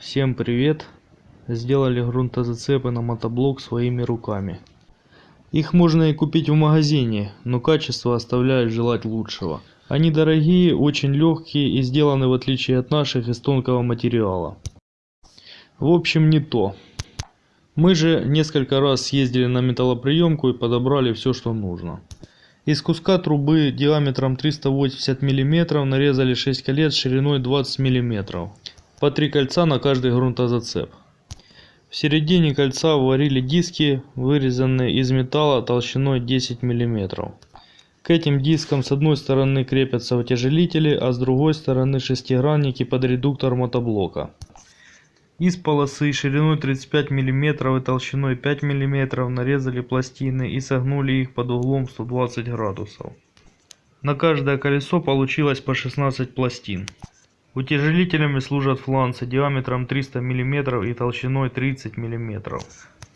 Всем привет! Сделали грунтозацепы на мотоблок своими руками. Их можно и купить в магазине, но качество оставляет желать лучшего. Они дорогие, очень легкие и сделаны в отличие от наших из тонкого материала. В общем не то. Мы же несколько раз съездили на металлоприемку и подобрали все что нужно. Из куска трубы диаметром 380 мм нарезали 6 колец шириной 20 мм. По три кольца на каждый грунтозацеп. В середине кольца варили диски, вырезанные из металла толщиной 10 мм. К этим дискам с одной стороны крепятся утяжелители, а с другой стороны шестигранники под редуктор мотоблока. Из полосы шириной 35 мм и толщиной 5 мм нарезали пластины и согнули их под углом 120 градусов. На каждое колесо получилось по 16 пластин. Утяжелителями служат фланцы диаметром 300 мм и толщиной 30 мм.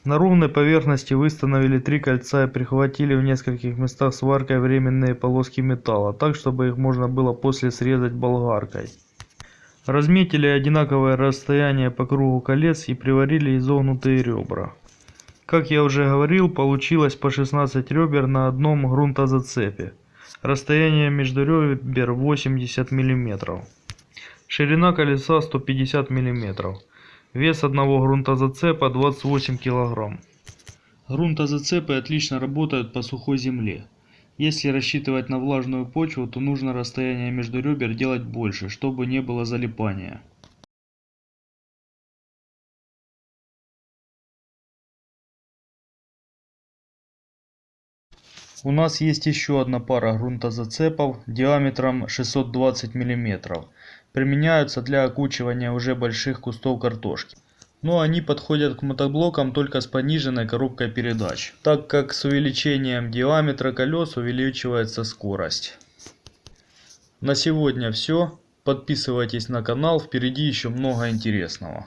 На ровной поверхности выстановили три кольца и прихватили в нескольких местах сваркой временные полоски металла, так чтобы их можно было после срезать болгаркой. Разметили одинаковое расстояние по кругу колец и приварили изогнутые ребра. Как я уже говорил, получилось по 16 ребер на одном грунтозацепе. Расстояние между ребер 80 мм. Ширина колеса 150 мм. Вес одного грунтозацепа 28 кг. Грунтозацепы отлично работают по сухой земле. Если рассчитывать на влажную почву, то нужно расстояние между ребер делать больше, чтобы не было залипания. У нас есть еще одна пара грунтозацепов диаметром 620 мм. Применяются для окучивания уже больших кустов картошки. Но они подходят к мотоблокам только с пониженной коробкой передач, так как с увеличением диаметра колес увеличивается скорость. На сегодня все. Подписывайтесь на канал, впереди еще много интересного.